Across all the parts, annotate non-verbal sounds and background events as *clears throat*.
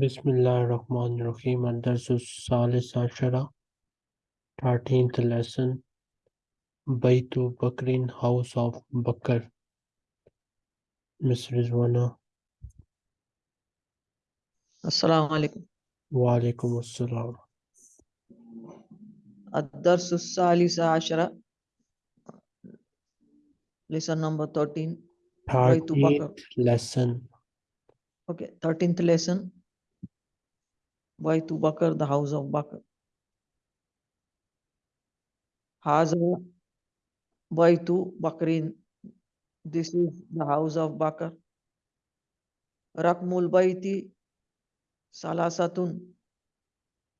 Bismillahirrahmanirrahim. Ad-Darsus Thirteenth lesson. Baitu Bakrin, House of Bakr. Miss Rizwana. Assalamu alaikum. Wa alaikum assalam. Ad-Darsus Salisa Lesson number 13. 13th lesson. Okay, 13th lesson. Baitu Bakr, the house of Bakr? Haza Baitu Bakrin? This is the house of Bakr. Rakmul Baiti Salasatun.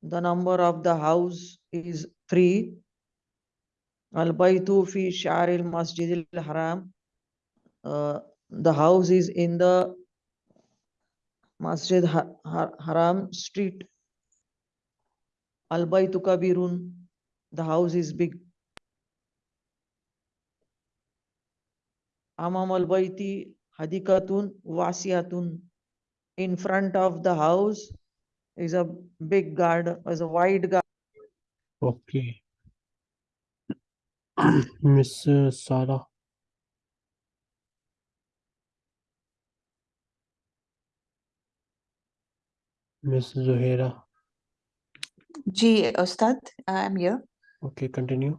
The number of the house is three. Al Baitu fi Sharil Masjidil Haram. Uh, the house is in the Masjid Ha- Ha- Haram street. Al-Baytu Kabirun. The house is big. Amam al-Bayti Hadikatun Wasiyatun. In front of the house is a big garden, is a wide garden. Okay. *coughs* Miss Sarah. Miss Zuhaira. جي أستاذ I'm here Okay, continue.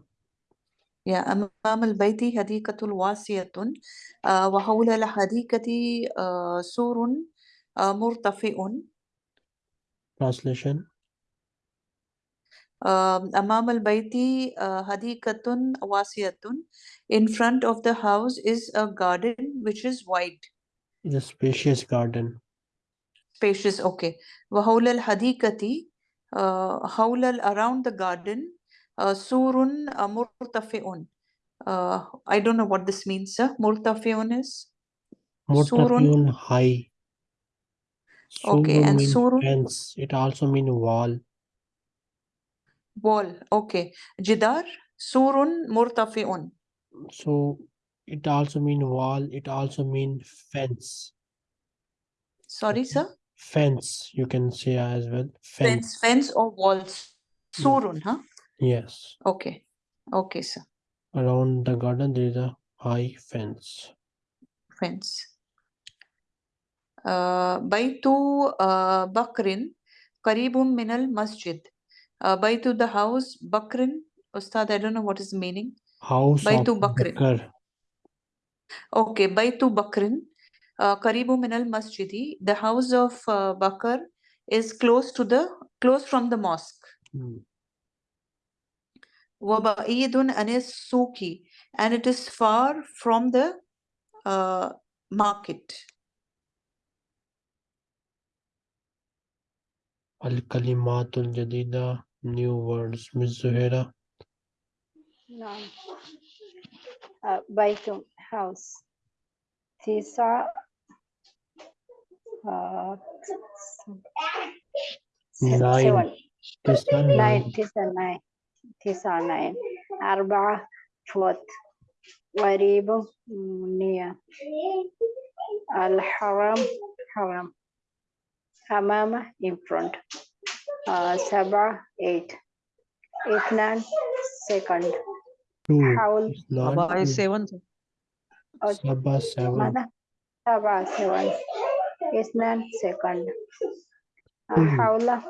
يا أمام البيت حديقة واسعة آه، وحول الحديقة آه، سور آه، مرتفع Translation. آه، أمام البيت آه، حديقة واسعة In front of the house is a garden which is wide It's a spacious garden. spacious okay وحول الحديقة آه، حول ال- around the garden آه، سور آه، مرتفع uh, I don't know what this means sir مرتفع is Murtafiun high. Okay, Surun and means surun? fence. It also means wall. wall okay جدار سور مرتفع So it also mean wall. It also mean fence. sorry sir Fence, you can say as well. Fence, fence, fence or walls. Hmm. Surun, huh? Yes. Okay. Okay, sir. Around the garden, there is a high fence. Fence. Uh, Baitu uh, Bakrin, Karibum Minal Masjid. Uh, Baitu the house, Bakrin. Ustad, I don't know what is meaning. House Baitu Bakrin. Bakr. Okay, Baitu Bakrin. uh, قريب من المسجد the house of uh, Bakr is close to the close from the mosque Hmm. وبعيد عن السوق and it is far from the uh, market Al-Kalimatul Jadida. New words. Miss Zuhaira. نعم آه، بيت house تسعة آه، س- Nine. seven تسعة nine nine. تسعة nine تسعة nine أربعة فوت قريب near الحرم حرم أمامه in front آه، سبعة eight اثنان second Two. حول It's not Abba is two. seven. sir. أو Sabah seven. ماذا؟ سبعة seven اثنان second Two. حول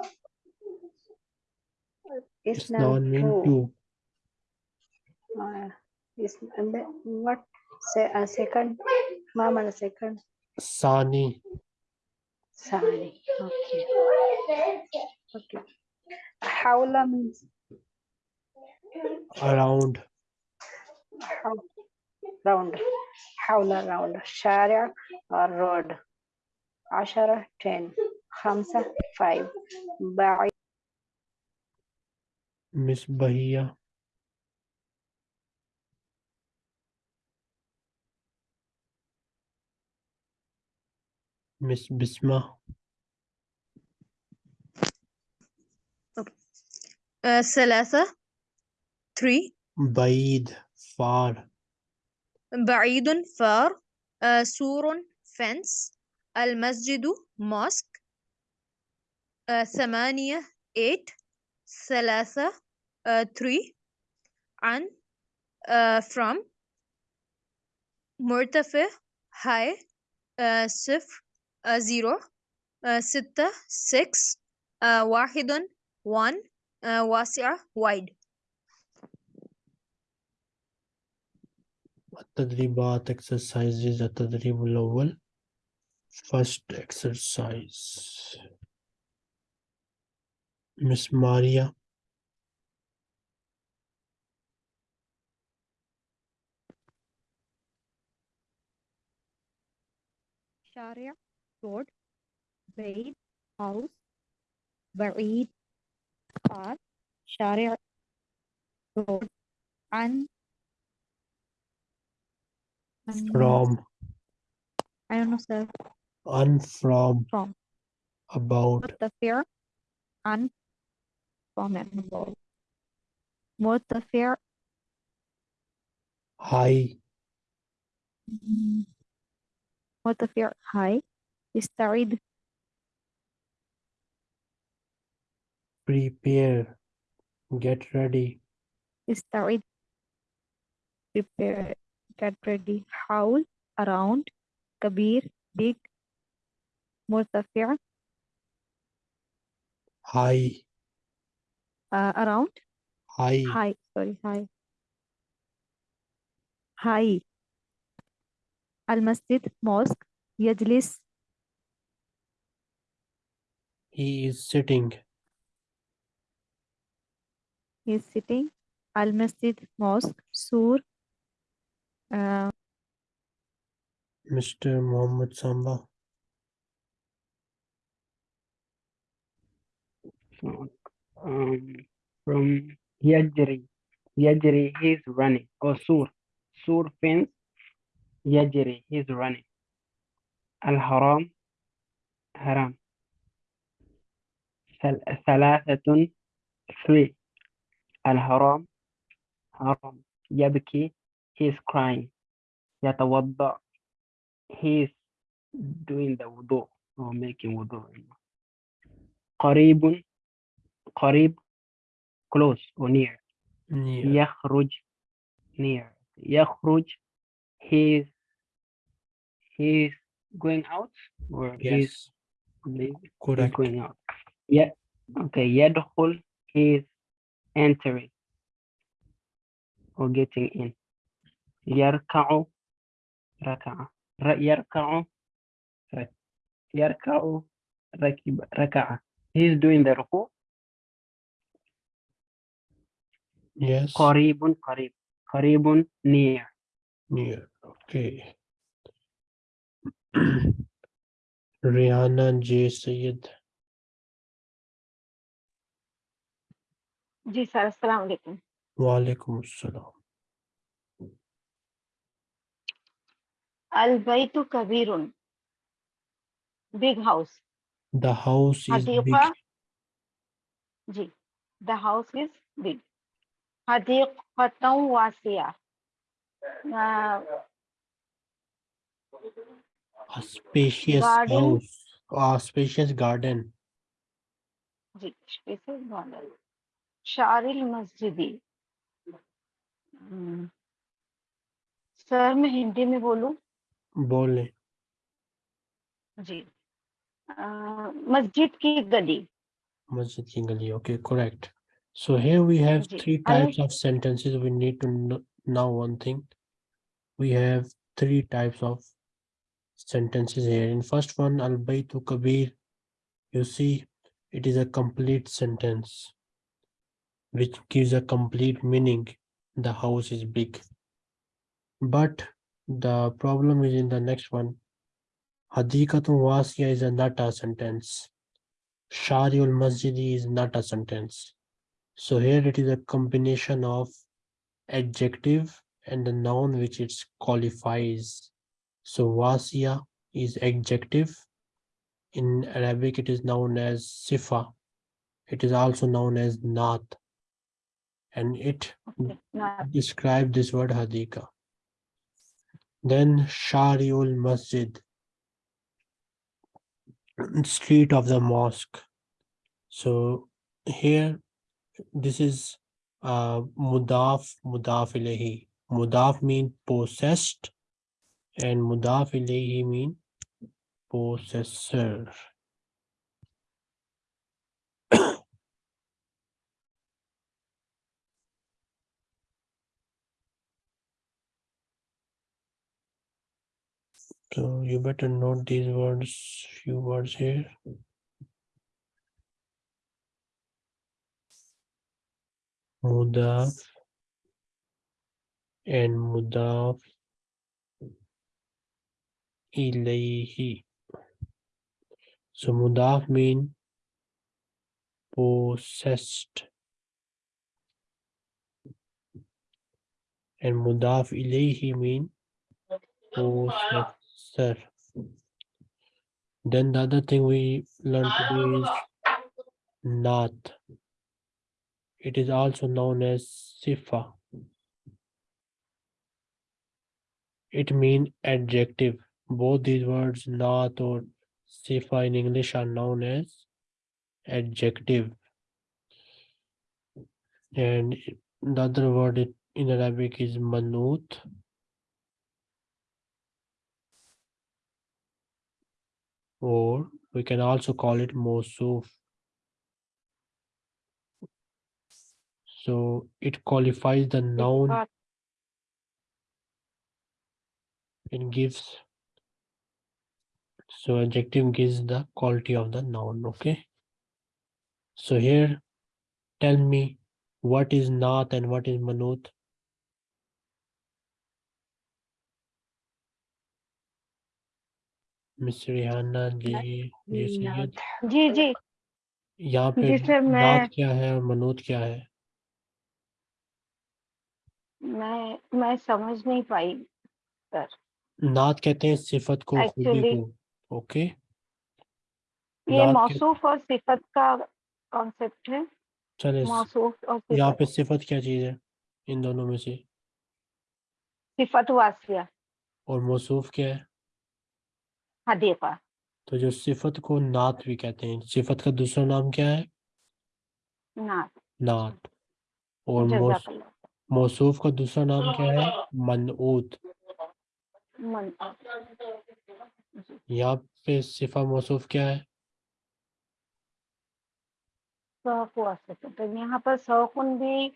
It's not اثنان mean two two. آه، is- and then what say a second ما معنى second Sani. ثاني okay okay حول means Around. حول round حول round شارع or road عشرة تن خمسة فايف باعي مس بهية. مس بسمة. آه، ثلاثة. تري بعيد. فار. بعيد فار. آه، سور فنس المسجد mosque uh, ثمانية eight ثلاثة uh, three عن uh, from مرتفع high uh, صفر uh, zero uh, ستة six uh, واحد one uh, واسعة wide التدريبات exercises التدريب الأول first exercise. Miss Maria. Sharia, Lord, Baid, House, Ba'id, Qad, Sharia, Lord, and From. I don't know, sir un from, from. about. The fear? And formidable what the fear? High. What the fear? High. Is studied. Prepare. Get ready. Studied. Prepare. Get ready. Howl around. Kabir Big. مرتفع high uh, around high high sorry high high المسجد mosque يجلس he is sitting he is sitting المسجد mosque سور uh, Mr. Mohammed Samba Um, from يجري يجري he's running or سور سور fence يجري he's running الحرام حرام ثل- ثلاثة three الحرام حرام يبكي he's crying يتوضأ he's doing the wudu or making wudu قريب قريب close or near near يخرج near يخرج he's he's going out or he's yes leaving he's correct going out yeah okay يدخل he's entering or getting in يركع ركع ر- يركع رك- يركع ركب ركع he's doing the ركوع Yes. Qaribun qarib. Qaribun near. Near. Okay. *clears throat* Rihanna J. Sayyid. Ji sir, assalamu alaikum. Wa alaikum assalam. Al baytu kabirun. Big house. The house is big. Ji, the house is big. حديقة واسعة a spacious garden. house a spacious garden spacious garden sir मैं हिंदी में बोलूँ बोले जी मस्जिद की गली मस्जिद की गली okay correct So here we have three types of sentences. We need to know, one thing. We have three types of sentences here. In first one, al baytu kabir, you see it is a complete sentence which gives a complete meaning. The house is big. But the problem is in the next one. Hadikatun wasiya is a nata sentence. sentence. Shariul masjidi is not a sentence. So here it is a combination of adjective and the noun which it qualifies. So Wasiya is adjective. In Arabic, it is known as Sifa. It is also known as Naat. And it Okay, ना- describe this word Hadika. Then Shariul Masjid. Street of the mosque. So here, this is uh, mudaf, mudaf ilayhi. Mudaf mean possessed and mudaf ilayhi mean possessor. *coughs* So you better note these words, few words here. Mudaf and mudaf ilayhi. So mudaf mean possessed. And mudaf ilayhi mean possessor. Then the other thing we learned today is not. It is also known as sifa. It means adjective. Both these words, not or sifa in English are known as adjective. And the other word in Arabic is manut. Or we can also call it mosuf. So it qualifies the noun Sifat. it gives so adjective gives the quality of the noun okay so here tell me what is naat and what is manut Miss Rihanna जी जी सैयद जी जी यहाँ पे जी sir, मैं- नात क्या है और मनूत क्या है मैं मैं समझ नहीं पाई सर। नात कहते हैं सिफत को खूबी को। ओके। ये मौसूफ और सिफत का कॉन्सेप्ट है। चले मौसूफ और यहाँ पे सिफत क्या चीज़ है इन दोनों में से? सिफत वासिया। और मौसूफ क्या है? हदीका तो जो सिफत को नात भी कहते हैं सिफत का दूसरा नाम क्या है? नात नात और मौस- जजाकल्लाह। मौसूफ का दूसरा नाम क्या है? मनऊत। मन यहाँ पे सिफा मौसूफ क्या है? तो यहाँ पर सौकुन भी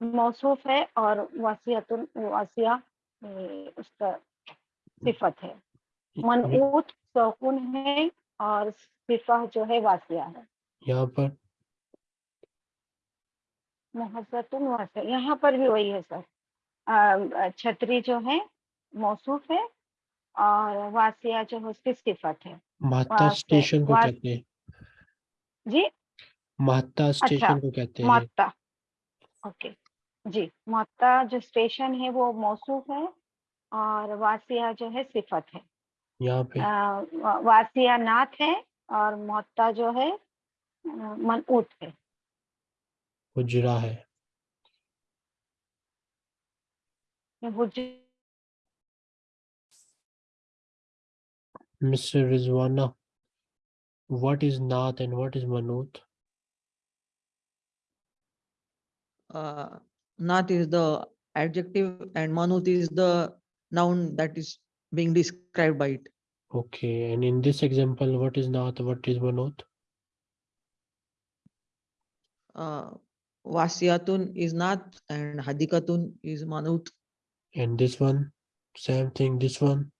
मौसूफ है और वासियतुन वासिया उसका सिफत है। मनऊत सौकुन है और सिफा जो है वासिया है। यहाँ पर मुहब्बतुन वासिया यहाँ पर भी वही है सर। छतरी जो है मौसूफ है और वासिया जो है उसकी सिफत है। महत्ता स्टेशन को कहते हैं। जी? महत्ता स्टेशन को कहते हैं। मोत्ता ओके जी मोत्ता जो स्टेशन है वो मौसूफ है और वासिया जो है सिफत है। यहाँ पे। वासिया नाथ है और मोत्ता जो है मनऊत है। हुजरा है whose Mr. Rizwana, what is Naat and what is Manut? Uh, Naat is the adjective and Manut is the noun that is being described by it. Okay, and in this example, what is Naat, what is Manut? Uh, Wasiyatun is Naat and Hadikatun is Manut. And this one, same thing, this one,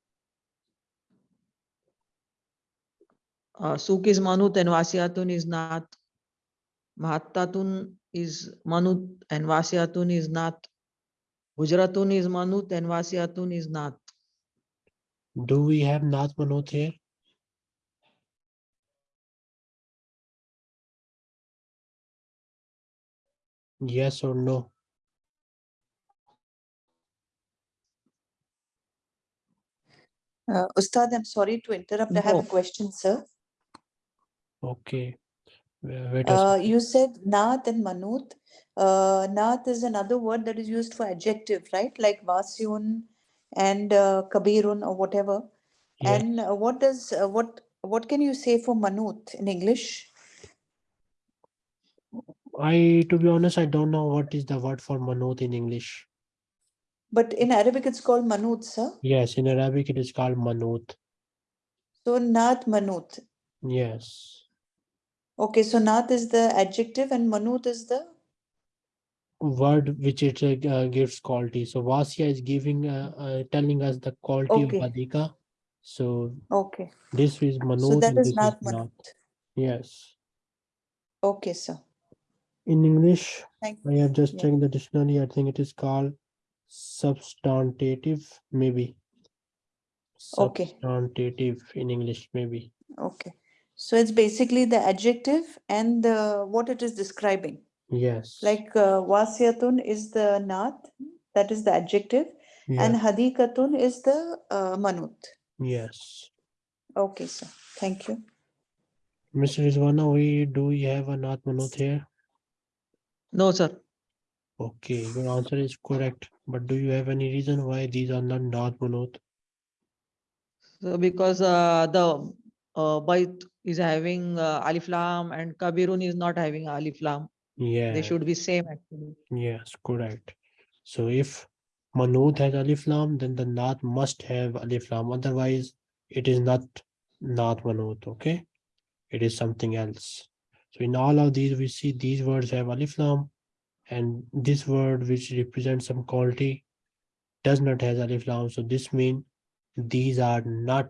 Uh, Suk is Manut and Wasiyatun is Naat. Mahattatun is Manut and Wasiyatun is Naat. Hujratun is Manut and Wasiyatun is Naat. do we have Naat Manut here? Yes or no? Uh, Ustad, I'm sorry to interrupt. I have a question, sir. Okay. Uh, you said naat and manut. Uh, naat is another word that is used for adjective, right? Like vasyun and uh, kabirun or whatever. Yes. And uh, what does uh, what what can you say for manut in English? I, to be honest, I don't know what is the word for manut in English. But in Arabic, it's called manut, sir. Yes, in Arabic it is called manut. So naat manut. Yes. Okay, so naat is the adjective and manut is the Word which it uh, gives quality. So Vasya is giving, uh, uh, telling us the quality Okay. of Badika. So okay. this is So manut. that and is not. manut. Yes. Okay, sir. In English, Thank I have just Yeah. checked the dictionary. I think it is called substantive, maybe. Okay. Substantive in English, maybe. Okay. So it's basically the adjective and the what it is describing. Yes. Like uh, wasiyatun is the naat, that is the adjective, and Yeah. hadikatun is the uh, manut. Yes. Okay, sir. Thank you. Mr. Rizwana, we do we have a Nath Manut here? No, sir. Okay, your answer is correct. But do you have any reason why these are not Nath Manut? So because uh, the uh, Bait is having uh, Alif Lam and Kabirun is not having Alif Lam. Yeah. They should be same actually. Yes, correct. So if Manut has Alif Lam, then the Nath must have Alif Lam. Otherwise, it is not Nath Manut. Okay, it is something else. So in all of these, we see these words have Alif Lam, and this word which represents some quality does not has Alif Lam. So this means these are not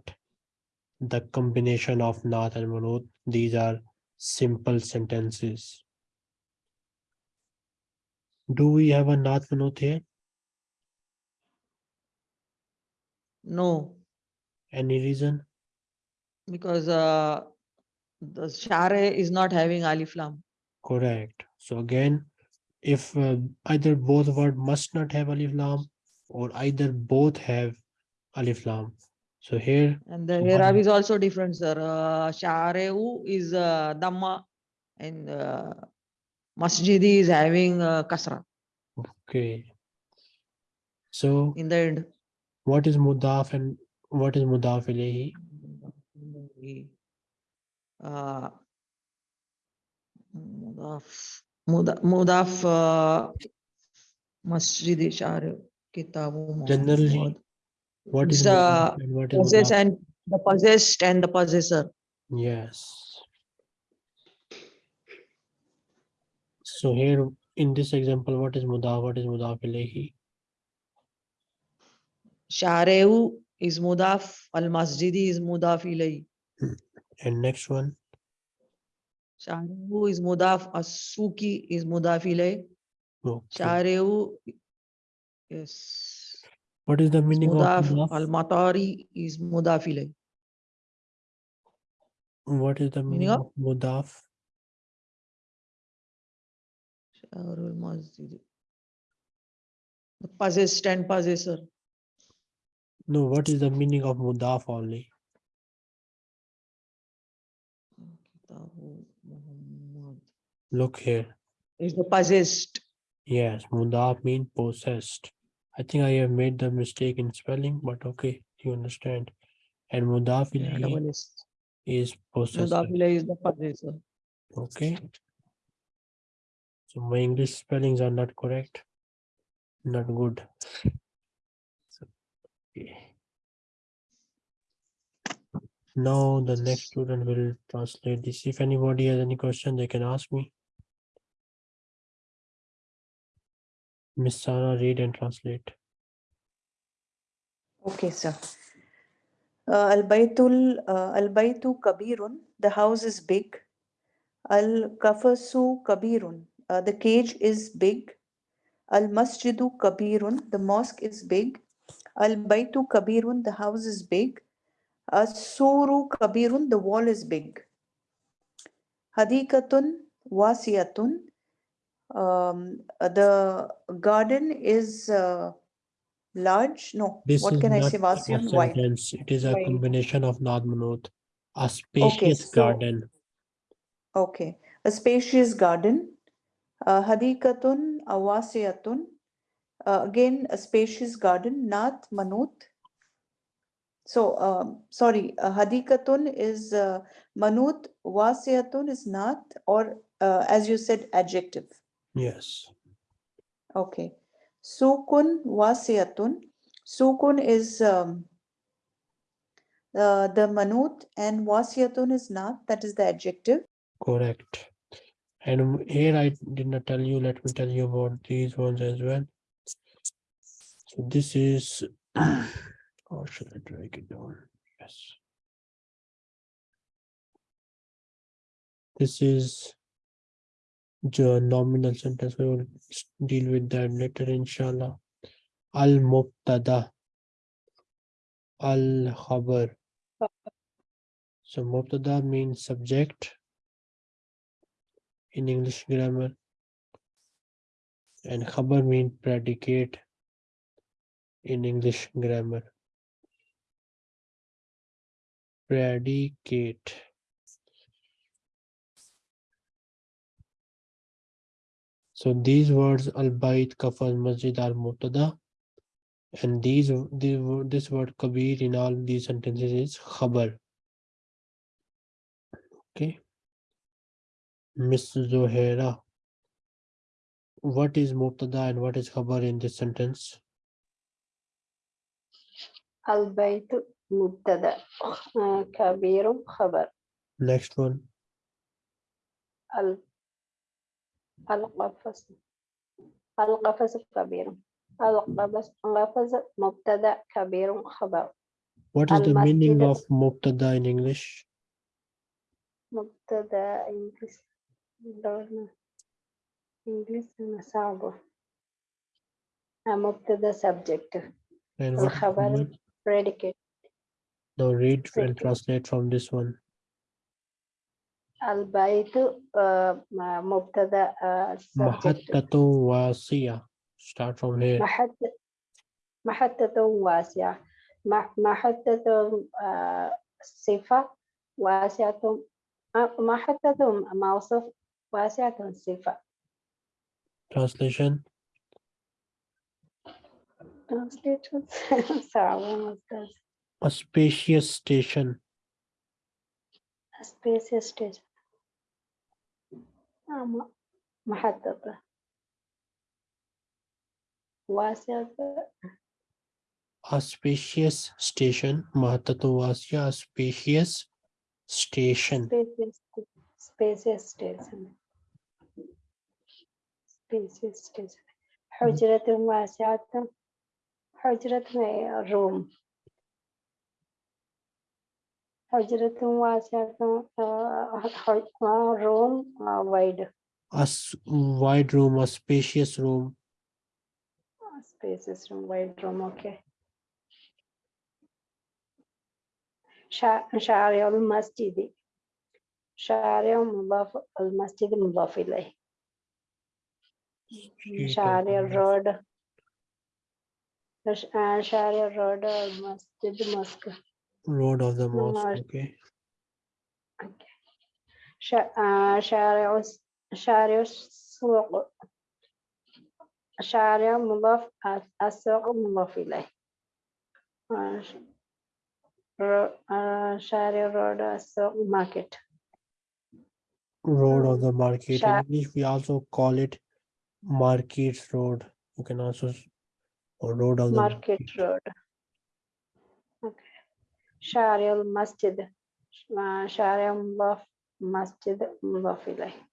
the combination of Nath and Manut. These are simple sentences. Do we have a Nath Manut here? No, Any reason? because uh, the Share is not having Alif Lam. Correct. So again, if uh, either both word must not have alif lam or either both have alif lam. So here, And the what is- also different, sir. Uh, is uh, Dhamma and uh, Masjidi is having uh, Kasra okay. So in the end. what is mudaf and what is mudaf ilayhi? Uh, Mudaf, uh, Masjidi Share, Kitabu Generally, Muhammad. What is the what Possess mudaf? and the possessed and the possessor. Yes. So here in this example, what is mudaf? What is mudaf ilayhi? Sharehu is Mudaf, Al Masjidi is Mudaf ilay. And next one, Sharehu is Mudaf, As Suki is Mudaf ilay. okay. Sharehu, yes. What is the meaning of Mudaf, Al-Matari is Mudaf ilay. What is the meaning meaning of- mudaf? Shahrul Masjid. The possessed and possessor. No, what is the meaning of mudaf only? Kitabu Muhammad Look here. Is the possessed. Yes, mudaf mean possessed. I think I have made the mistake in spelling, but okay, you understand. And mudaf Yeah, is possessed. Mudaf is the possessor. Okay. So my English spellings are not correct. Not good. So, okay. Now the next student will translate this. If anybody has any question, they can ask me. Miss Sarah, read and translate. Okay, sir. Uh, Al-Baytul, uh, Al-Baytu Kabirun, the house is big. Al-Kafasu Kabirun, uh, the cage is big. Al-Masjidu Kabirun, the mosque is big. Al-Baytu Kabirun, the house is big. As-Suru Kabirun, the wall is big. Hadikatun Wasiyatun, um, the garden is uh, large. No, This what can I say? Wasiyun, wide. It is a Wide. combination of Nad Manut. A spacious so- garden. Okay, a spacious garden. Uh, Hadikatun awasiyatun. Uh, again, a spacious garden. Nath manut. So, um, sorry, uh, hadikatun is uh, manut, is not, or uh, as you said, adjective. Yes. Okay. Sukun wasiyatun. Sukun is um, uh, the manut and wasiyatun is not, that is the adjective. Correct. And here I did not tell you, let me tell you about these ones as well. So this is, or *coughs* should I drag it down? Yes. This is the nominal sentence. We will deal with that later, inshallah. Al mubtada. Al khabar. So mubtada means subject in English grammar. And khabar means predicate in English grammar. Predicate. So these words al-bayt, kafan, masjid are mubtada. And these, these this word kabir in all these sentences is khabar. Okay. Miss Zohera. What is mubtada and what is khabar in this sentence? Albeit mubtada, kabirum uh, kabir khabar. Next one. Al ال- القفص القفص كبير القفص القفص مبتدأ كبير خبر What is the meaning المسجد- of mubtada in English? مبتدأ إنجليز دورنا إنجليز أنا صعبة آه، مبتدأ subject And what is الخبر khabar? predicate Now read and Second. translate from this one. البيت مبتدا محطة واسعة start from here محطة محطة واسعة محطة صفة واسعة محطة موصف واسعة صفة translation translation a spacious station a spacious station ஆமா மகத்தப்ப वास्यात्व auspicious station mahatattvasya auspicious station spacious station spacious station hujratum wasiatum hujrat mein room حجرة واسعة آه، ح- آه، روم wide A s- wide room. A spacious room. spaces room wide room okay شا- شارع المسجد شارع مضاف المسجد مضاف إليه Street of شارع the mosque. road ش- آه، شارع road المسجد mosque Road of the mosque. Mosque. Okay. شا- آه، شارع الس- شارع السوق شارع مضاف آه، السوق مضاف إليه آه، ش- رو- آه، شارع road السوق market Road of Um, the market. In Sha- English, we also call it Markets Road. You can also s- or Road of the market road okay شارع المسجد. شارع مضاف مسجد مضاف إليه.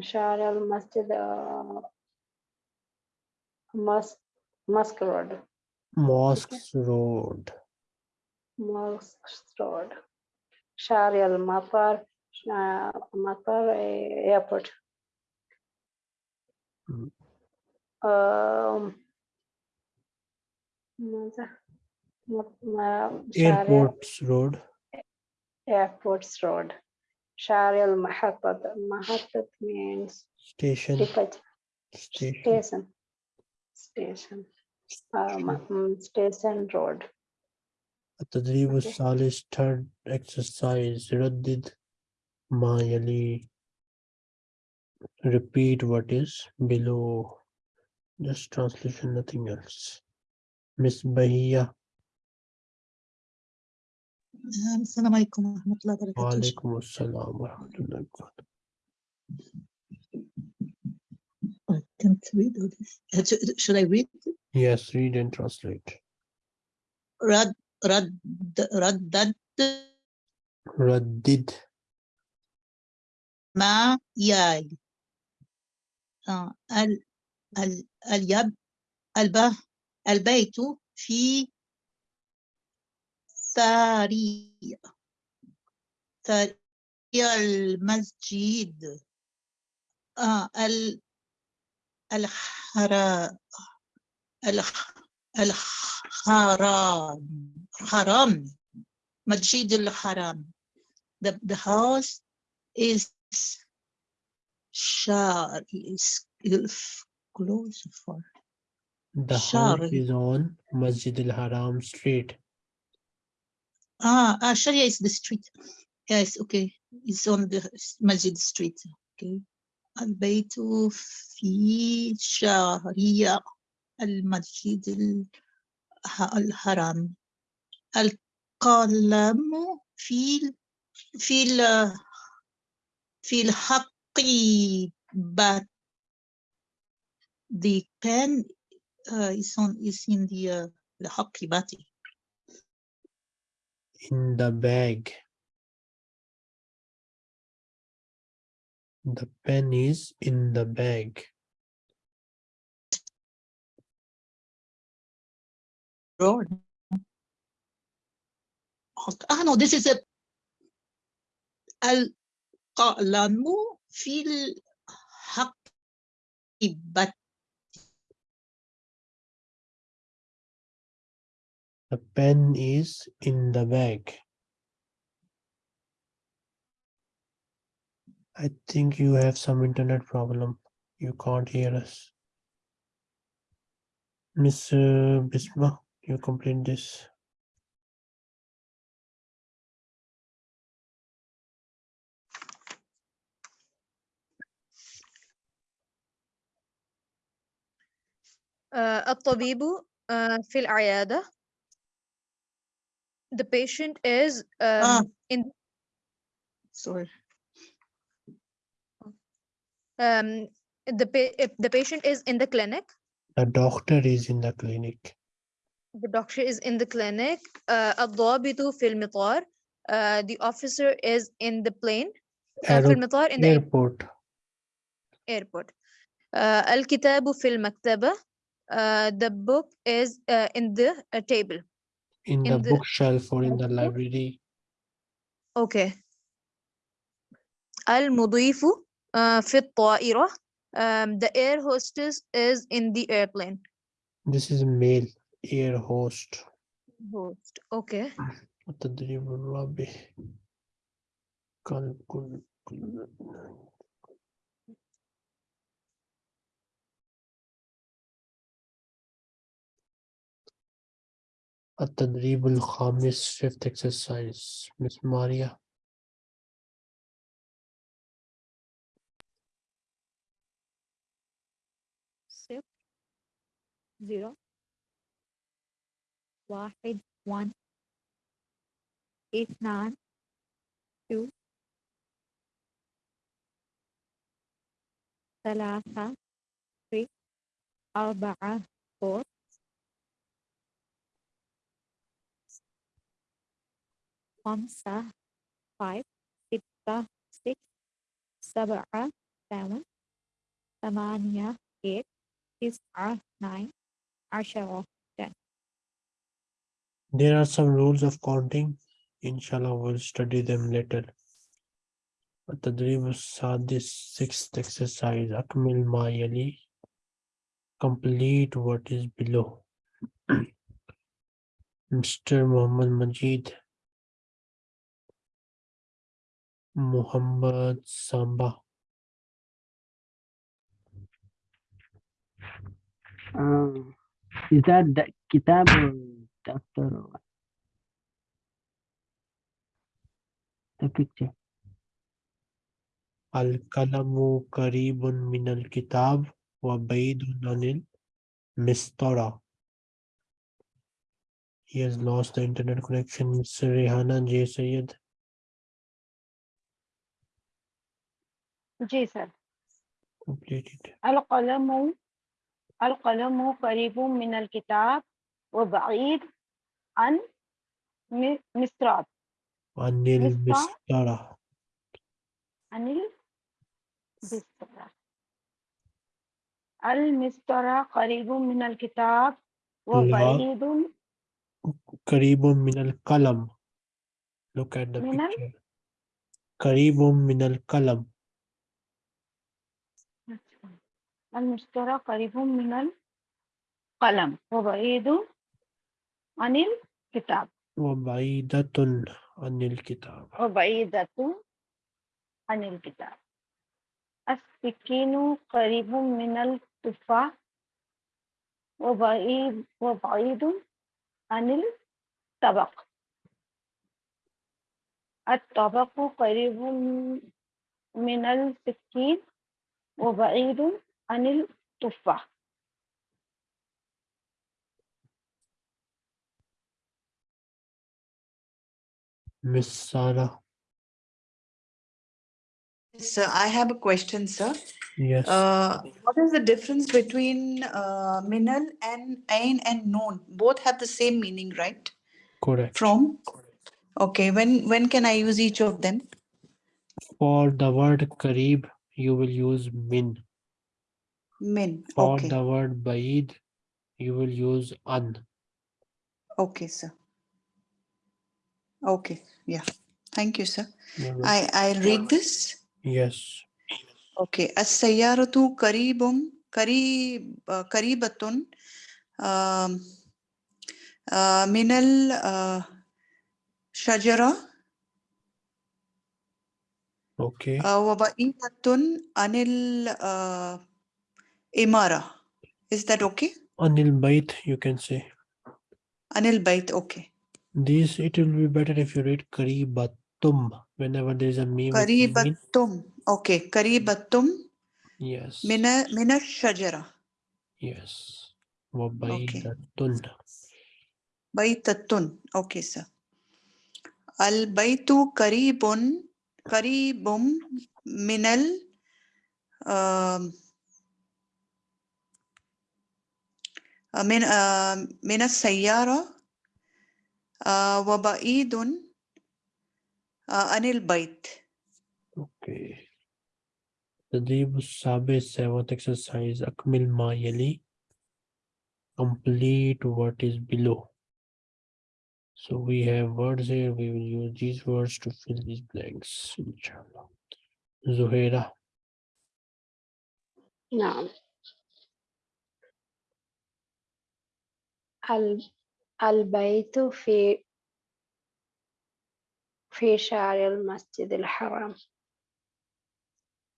شارع المسجد آه، ماسك رود ماسك رود ماسك رود شارع المطار آه، مطار آه، ايربورت ماذا؟ Airports Road. airports road شارع المحطة محطة means Station. ticket Station. station station uh, ma- mm, station road التدريب Okay. الثالث third exercise ردد ما يلي repeat what is below just translation nothing else Miss Bahia السلام عليكم ورحمة الله وبركاته وعليكم السلام ورحمة الله وبركاته I can't read all this. Should I read? Yes, read and translate. Rad, rad, raddad. Raddid. Ma yai. Al, al, al yab, al ba, al baytu fi ثري ثري المسجد آه ال الحرا الح الحرام حرام مسجد الحرام the, the house is shar is is close for The house Shari. is on Masjid al-Haram Street. ah, ah Sharia is the street yes okay it's on the masjid street okay البيت في شارع المسجد الح- الحرام القلم في ال- في ال- في الحقيبة the pen uh, is on is in the uh, الحقيبة In the bag. The pen is in the bag. drawer. Ah no, this is a القلم في الحقيبة The pen is in the bag. I think you have some internet problem. You can't hear us. Miss uh, Bisma, you complete this. آه، الطبيب آه، في العيادة the patient is um, Ah. in sorry um, the pa- if the patient is in the clinic The doctor is in the clinic. the doctor is in the clinic uh, الضابط في المطار uh, the officer is in the plane uh, في Aero- المطار in the air- airport. airport uh, الكتاب في المكتبة uh, the book is uh, in the uh, table In In the the bookshelf or in the notebook? library. okay المضيف uh, في الطائرة um, the air hostess is in the airplane This is male air host. host okay التدريب الرابع قال كل كل التدريب الخامس fifth exercise Miss Maria صفر زيرو واحد one اثنان two ثلاثة three أربعة four خمسة five ستة six سبعة seven ثمانية eight تسعة nine عشرة There are some rules of counting. Inshallah, we'll study them later. التدريب السادس sixth exercise أكمل ما يلي complete what is below *clears throat* Mr. Muhammad Majid Muhammad Samba. Uh, is that the kitab or doctor or what? The picture. Al-kalamu karibun min al-kitab wa baydun anil mistara. He has lost the internet connection. Mr. Rehana J. Sayed. Ji sir Complete it. القلم القلم قريب من الكتاب وبعيد عن م- مسطرة Anil Mr. Mistara. عن المسطرة المسطرة قريب من الكتاب وبعيد Karibum min al kalam. Look at the Min al- picture. Karibum min al المسطرة قريب من القلم وبعيد عن الكتاب. وبعيدة عن الكتاب. وبعيدة عن الكتاب. السكين قريب من التفاح وبعيد وبعيد عن الطبق. الطبق قريب من السكين وبعيد Anil Tuffa. Miss Sara. Sir, I have a question, sir. Yes. Uh, what is the difference between uh, minal and ain and known? Both have the same meaning, right? Correct. From? Correct. Okay. When when can I use each of them? For the word karib, you will use min. Min. For Okay. the word Baid, you will use an. Okay, sir. Okay, yeah. Thank you, sir. You're. I I'll read this. Yes. Okay. As-sayyaratu qaribum qarib uh, qaribatun um, uh, minal uh, shajara Okay. uh, wa ba'idatun anil uh, imara. Is that okay? Anil Bait, you can say. Anil bait. Okay. This it will be better if you read Karibatum whenever there is a meme. Qaribatum. Okay. Qaribatum Yes. mina mina shajara. Yes. Wabaidatun. Baitatun. Okay, sir. Al baitu qaribun qaribum minal um, uh, min uh, min as-sayyara uh, wa ba'idun uh, anil bait. Okay. تدريب السابع seventh exercise أكمل ما يلي complete what is below so we have words here we will use these words to fill these blanks inshallah Zuhaira نعم ال- البيت في في شارع المسجد الحرام؟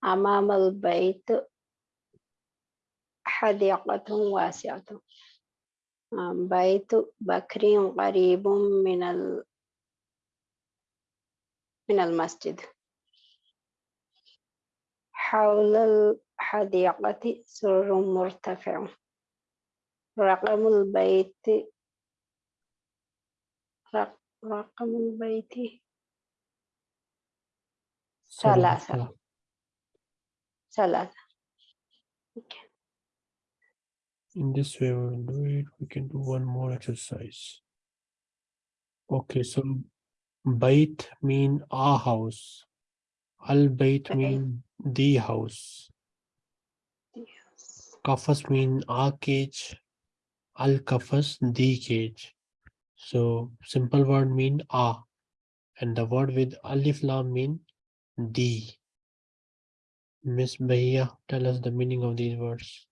أمام البيت حديقة واسعة. بيت بكر قريب من ال من المسجد. حول الحديقة سور مرتفع. رقم البيت رق- رقم البيت ثلاثة ثلاثة Okay. in this way we will do it we can do one more exercise okay so bait mean a house al bait Okay. mean the house kafas mean a cage al-kafas the cage. So simple word mean a and the word with alif lam mean the. Miss Bahia, tell us the meaning of these words.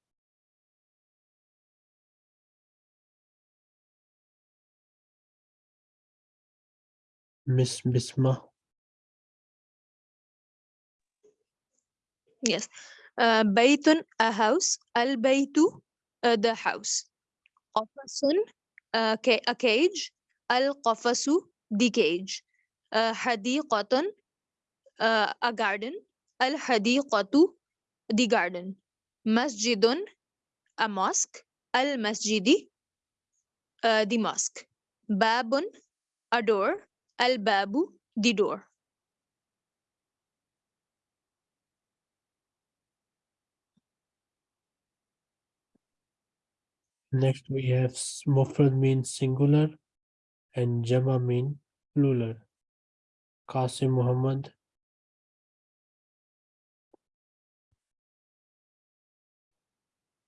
Miss Bisma. Yes. Uh, baytun, a house. Al baytu, uh, the house قفص uh, ca- a cage. القفص the cage. Uh, حديقة uh, a garden. الحديقة the garden. مسجد a mosque. المسجد uh, the mosque. babun a door al babu the door Next, we have mufrad means singular and jama mean plural. Qasim Muhammad.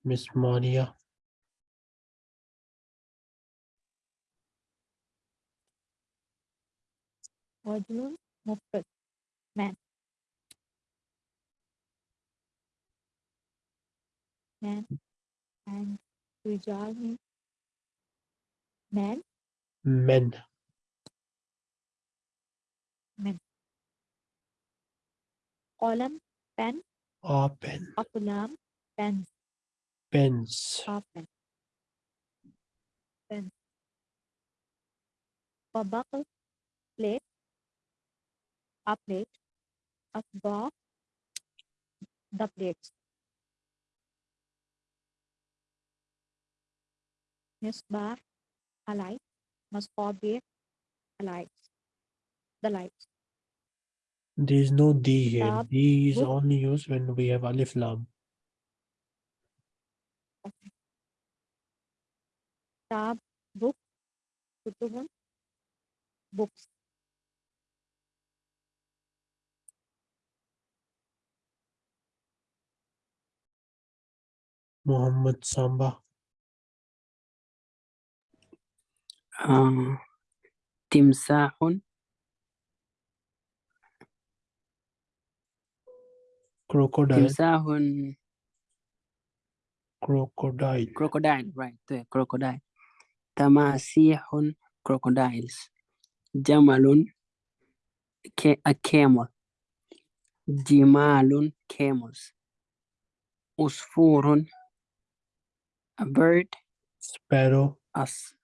Miss Maria. Rajulun Mufrad. Man. Man. And رجال means man Men. قلم pen Open. أقلام pens Pens. open pen طبق plate a plate أطباق the plates Misbah, a light, Masbabir, a light, the light. There is no D here. Lab, D is only used when we have Alif Lam. Tab, book, Kutubun, books. Muhammad Samba. آه. تمساح Crocodile. تمساح Crocodile. crocodile right there crocodile تماسيح crocodiles جمل ca- a camel جمال camels عصفور a bird Sparrow. أص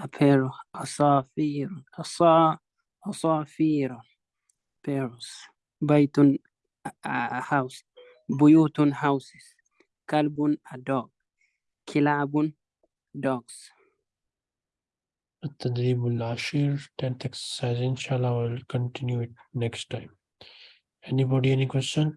a parrot عصافير أصا عصافير parrots بيت a, a house بيوت houses كلب a dog كلاب dogs التدريب العشير 10th exercise inshallah we'll continue it next time anybody any question